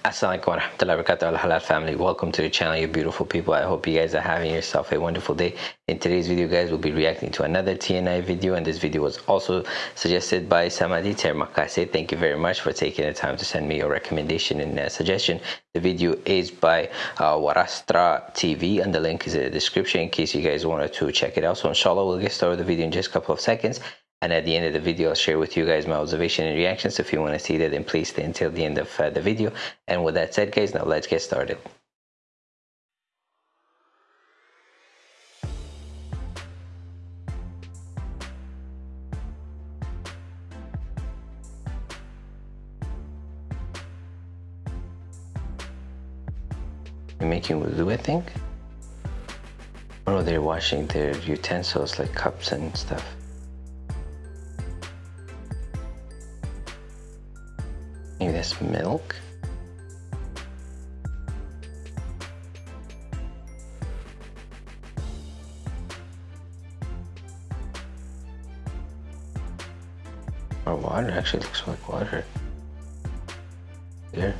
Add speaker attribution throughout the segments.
Speaker 1: Assalamualaikum warahmatullahi wabarakatuh. Al Halal family. Welcome to the channel you beautiful people. I hope you guys are having yourself a wonderful day. In today's video guys we'll be reacting to another TNI video and this video was also suggested by Samadi Termakase. Thank you very much for taking the time to send me your recommendation and uh, suggestion. The video is by uh, Warastra TV and the link is in the description in case you guys wanted to check it out. So inshallah we'll get started with the video in just a couple of seconds and at the end of the video, I'll share with you guys my observation and reactions. So if you want to see that, then please stay until the end of uh, the video. And with that said, guys, now let's get started. They're making wudu, I think. Oh, they're washing their utensils like cups and stuff. Milk? Or water, actually looks like water. Here.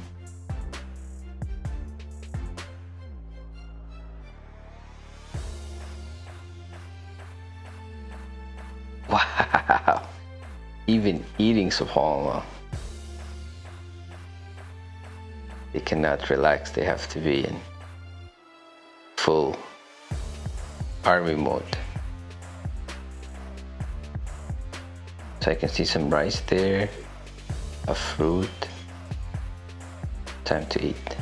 Speaker 1: Wow! Even eating subhanAllah. They cannot relax they have to be in full army mode so I can see some rice there a fruit time to eat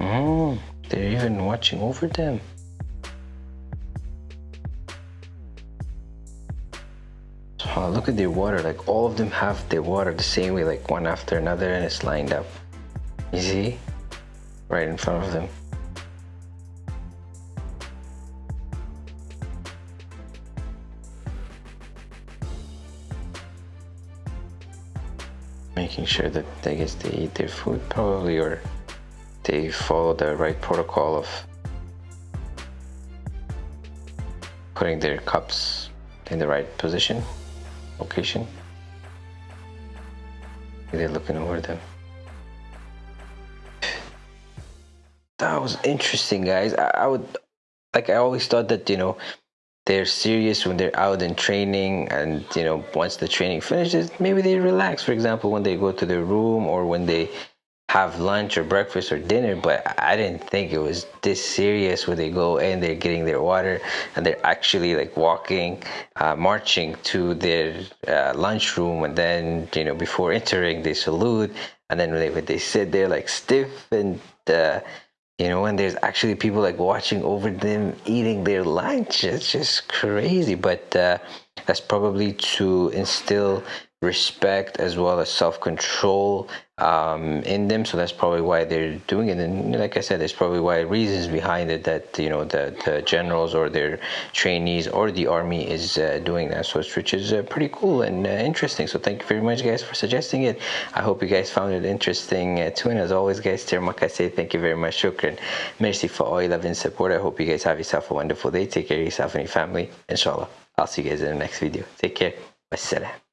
Speaker 1: Mm, they're even watching over them. Oh, look at their water. Like all of them have their water the same way, like one after another, and it's lined up. You see? Right in front of them. Making sure that I guess they eat their food probably or they follow the right protocol of putting their cups in the right position location. They're looking over them. That was interesting, guys. I, I would, like, I always thought that, you know, they're serious when they're out in training and, you know, once the training finishes, maybe they relax. For example, when they go to their room or when they have lunch or breakfast or dinner, but I didn't think it was this serious where they go in, they're getting their water, and they're actually like walking, uh, marching to their uh, lunchroom, and then you know before entering they salute, and then when they, when they sit there like stiff and. Uh, you know, and there's actually people like watching over them eating their lunch. It's just crazy, but uh, that's probably to instill respect as well as self-control um, in them. So that's probably why they're doing it. And like I said there's probably why reasons behind it that you know the, the generals or their trainees or the army is uh, doing that. So it's, which is uh, pretty cool and uh, interesting. So thank you very much guys for suggesting it. I hope you guys found it interesting uh, too. And as always guys Termaka say thank you very much shukran. Merci for all your love and support. I hope you guys have yourself a wonderful day. Take care of yourself and your family inshallah I'll see you guys in the next video. Take care. Wassalam